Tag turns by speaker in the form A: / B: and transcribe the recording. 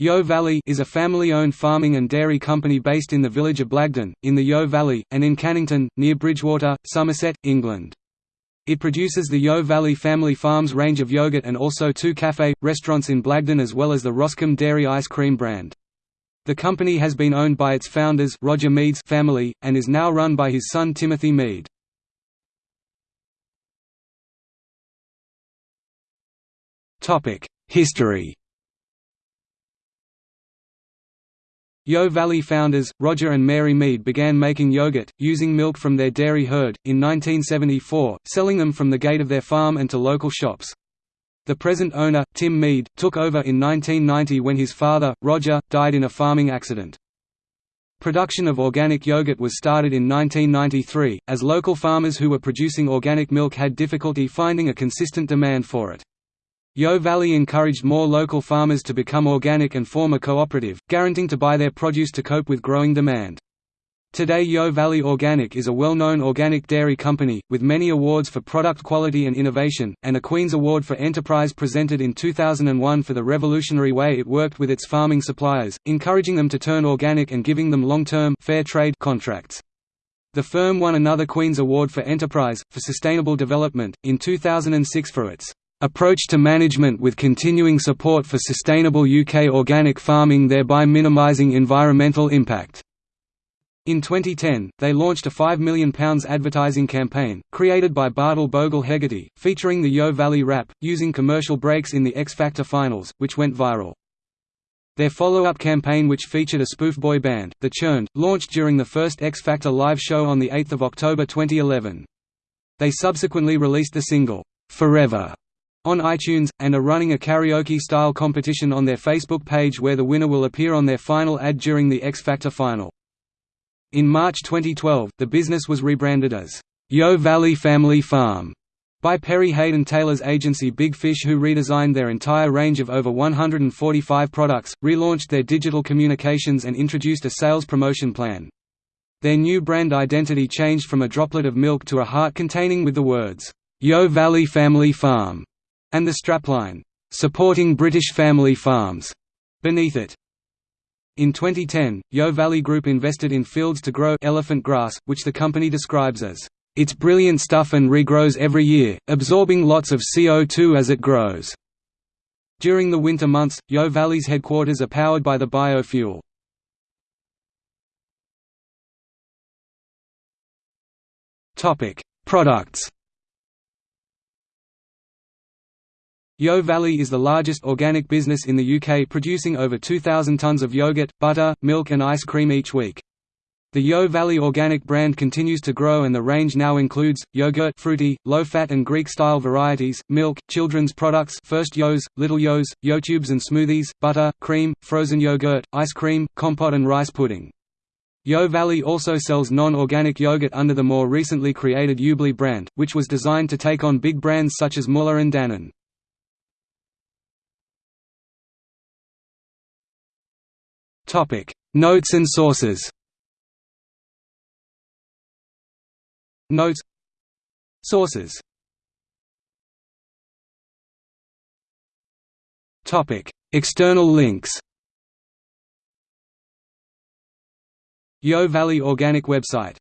A: Yeo Valley is a family-owned farming and dairy company based in the village of Blagdon, in the Yeo Valley, and in Cannington, near Bridgwater, Somerset, England. It produces the Yeo Valley Family Farms range of yogurt and also two cafe, restaurants in Blagdon as well as the Roscombe Dairy Ice Cream brand. The company has been owned by its founders Roger Mead's family, and is now run by his son Timothy Mead. History Yeo Valley founders, Roger and Mary Mead began making yogurt, using milk from their dairy herd, in 1974, selling them from the gate of their farm and to local shops. The present owner, Tim Mead, took over in 1990 when his father, Roger, died in a farming accident. Production of organic yogurt was started in 1993, as local farmers who were producing organic milk had difficulty finding a consistent demand for it. Yeo Valley encouraged more local farmers to become organic and form a cooperative, guaranteeing to buy their produce to cope with growing demand. Today Yeo Valley Organic is a well-known organic dairy company, with many awards for product quality and innovation, and a Queen's Award for Enterprise presented in 2001 for the revolutionary way it worked with its farming suppliers, encouraging them to turn organic and giving them long-term fair trade contracts. The firm won another Queen's Award for Enterprise, for Sustainable Development, in 2006 for its approach to management with continuing support for sustainable UK organic farming thereby minimising environmental impact. In 2010, they launched a £5 million advertising campaign, created by Bartle Bogle Hegarty, featuring the Yeo Valley Rap, using commercial breaks in the X Factor finals, which went viral. Their follow-up campaign which featured a spoof boy band, The Churned, launched during the first X Factor live show on 8 October 2011. They subsequently released the single, "'Forever' on iTunes, and are running a karaoke-style competition on their Facebook page where the winner will appear on their final ad during the X Factor final. In March 2012, the business was rebranded as Yeo Valley Family Farm by Perry Haydn Taylor's agency Big Fish who redesigned their entire range of over 145 products, relaunched their digital communications and introduced a sales promotion plan. Their new brand identity changed from a droplet of milk to a heart containing with the words, Yeo Valley Family Farm and the strapline, "'Supporting British Family Farms' beneath it. In 2010, Yeo Valley Group invested in Fields to Grow elephant grass, which the company describes as, "...it's brilliant stuff and regrows every year, absorbing lots of CO2 as it grows." During the winter months, Yeo Valley's headquarters are powered by the biofuel. Products Yeo Valley is the largest organic business in the UK producing over 2,000 tonnes of yogurt, butter, milk and ice cream each week. The Yeo Valley organic brand continues to grow and the range now includes, yogurt fruity, low-fat and Greek-style varieties, milk, children's products First Yeos, Little Yeos, Yeotubes and smoothies, butter, cream, frozen yogurt, ice cream, compote and rice pudding. Yeo Valley also sells non-organic yogurt under the more recently created Yoobli brand, which was designed to take on big brands such as Muller and Dannon. Topic: Notes and sources. Notes. Sources. Topic: External links. Yeo Valley Organic website